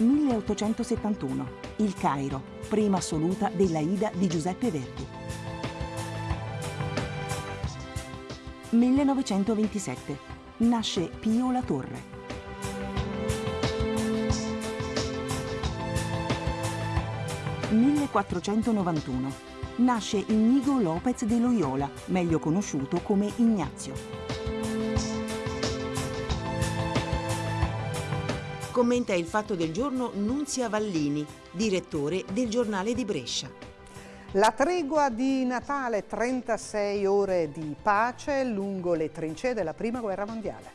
1871. Il Cairo, prima assoluta della Ida di Giuseppe Verdi. 1927. Nasce Pio La Torre. 1491. Nasce Inigo Lopez de Loyola, meglio conosciuto come Ignazio. Commenta il fatto del giorno Nunzia Vallini, direttore del giornale di Brescia. La tregua di Natale, 36 ore di pace lungo le trincee della Prima Guerra Mondiale.